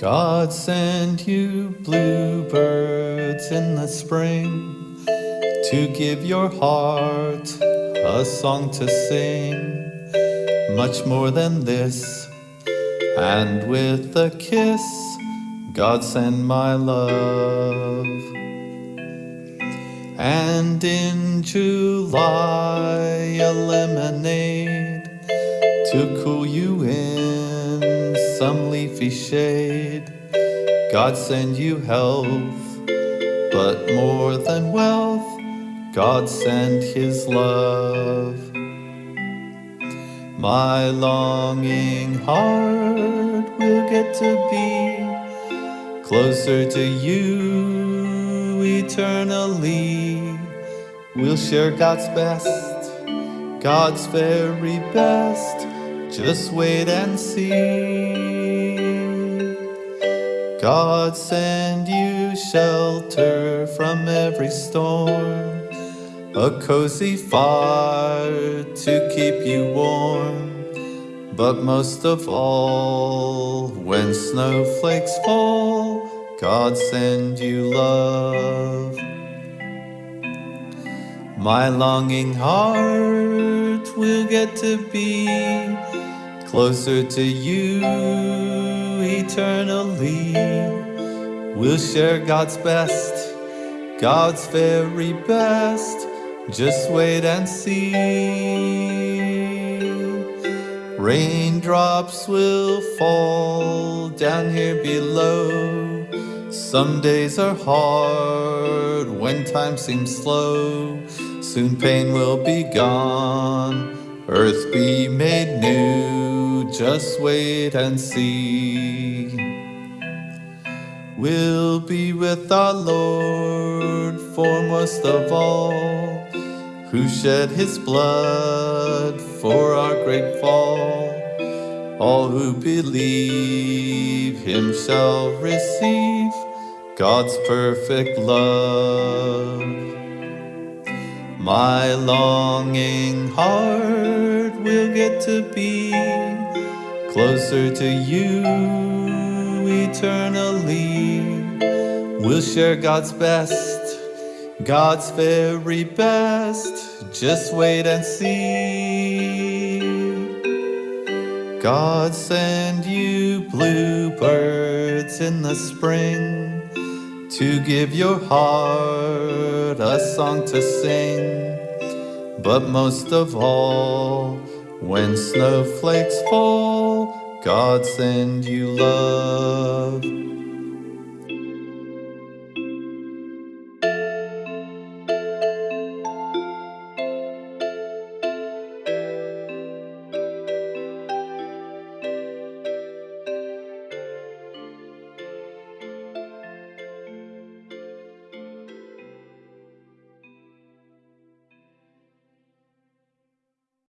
God send you bluebirds in the spring to give your heart a song to sing, much more than this. And with a kiss, God send my love. And in July, a lemonade to cool you in some leafy shade. God send you health, but more than wealth, God send his love. My longing heart will get to be closer to you eternally. We'll share God's best, God's very best. Just wait and see. God send you shelter from every storm, a cozy fire to keep you warm. But most of all, when snowflakes fall, God send you love. My longing heart will get to be closer to you eternally. We'll share God's best, God's very best. Just wait and see. Raindrops will fall down here below. Some days are hard when time seems slow. Soon pain will be gone, earth be made new. Just wait and see. We'll be with our Lord foremost of all, who shed his blood for our great fall. All who believe him shall receive God's perfect love. My longing heart will get to be closer to you eternally. We'll share God's best, God's very best. Just wait and see. God send you bluebirds in the spring to give your heart a song to sing. But most of all, when snowflakes fall, God send you love.